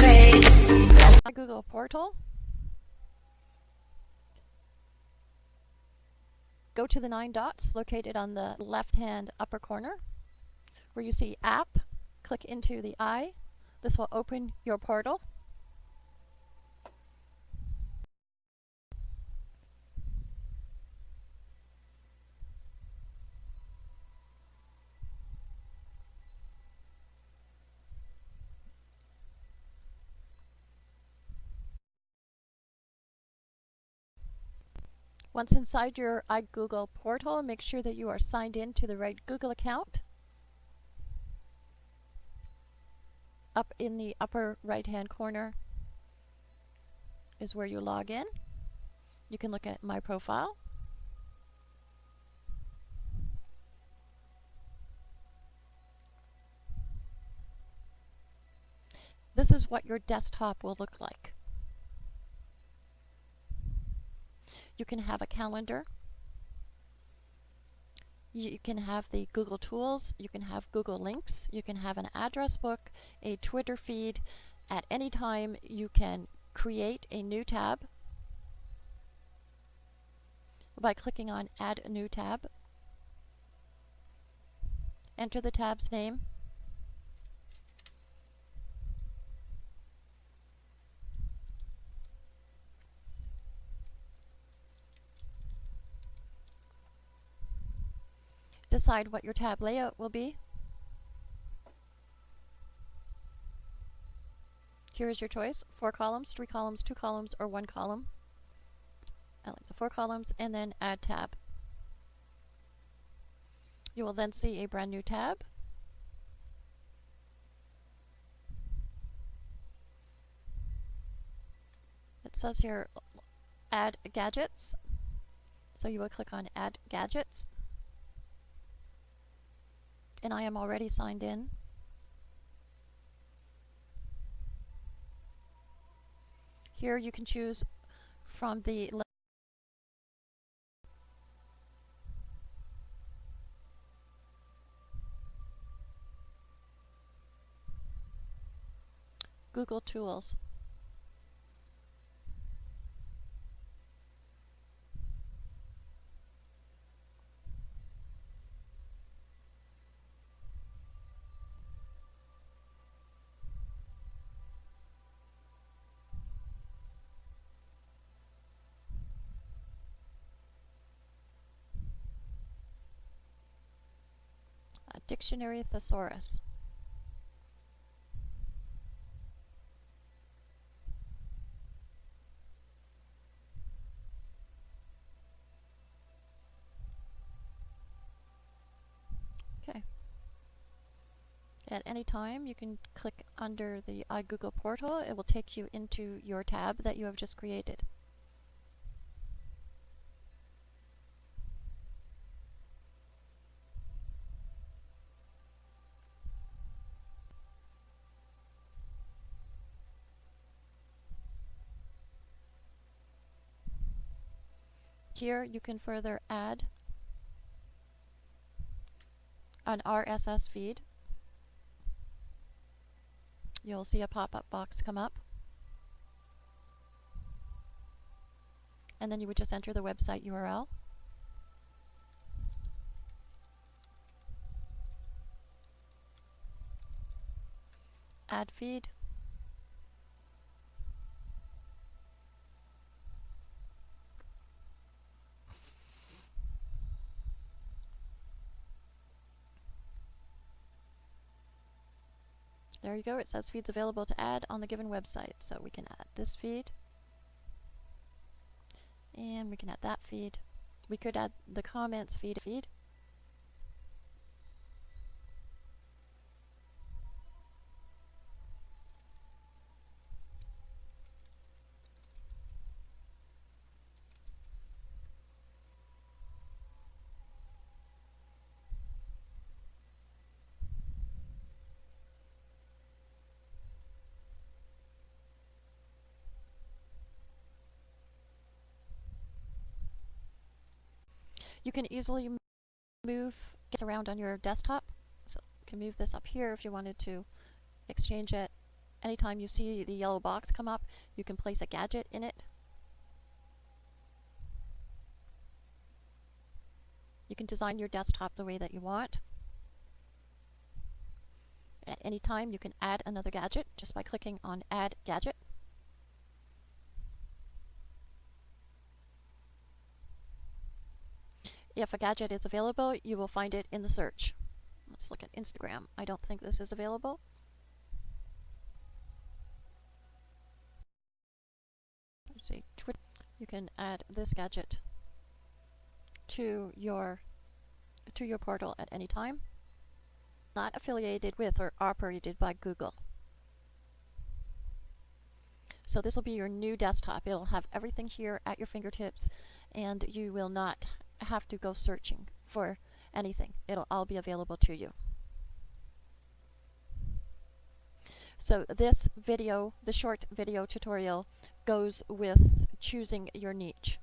Great. Google portal. Go to the nine dots located on the left hand upper corner where you see app. Click into the eye. This will open your portal. Once inside your iGoogle portal, make sure that you are signed in to the right Google account. Up in the upper right hand corner is where you log in. You can look at my profile. This is what your desktop will look like. You can have a calendar. You can have the Google Tools. You can have Google Links. You can have an address book, a Twitter feed. At any time, you can create a new tab by clicking on Add a New Tab. Enter the tab's name. Decide what your tab layout will be. Here is your choice, four columns, three columns, two columns, or one column. I like the four columns, and then add tab. You will then see a brand new tab. It says here, add gadgets. So you will click on add gadgets and I am already signed in. Here you can choose from the Google Tools. Dictionary Thesaurus. Okay. At any time, you can click under the iGoogle portal. It will take you into your tab that you have just created. Here you can further add an RSS feed. You'll see a pop-up box come up. And then you would just enter the website URL. Add feed. There you go, it says feeds available to add on the given website. So we can add this feed. And we can add that feed. We could add the comments feed feed. You can easily move this around on your desktop. So can move this up here if you wanted to exchange it. Anytime you see the yellow box come up, you can place a gadget in it. You can design your desktop the way that you want. At any time, you can add another gadget just by clicking on Add Gadget. If a gadget is available, you will find it in the search. Let's look at Instagram. I don't think this is available. Let's see, Twitter. You can add this gadget to your to your portal at any time. Not affiliated with or operated by Google. So this will be your new desktop. It'll have everything here at your fingertips and you will not have to go searching for anything. It'll all be available to you. So this video, the short video tutorial, goes with choosing your niche.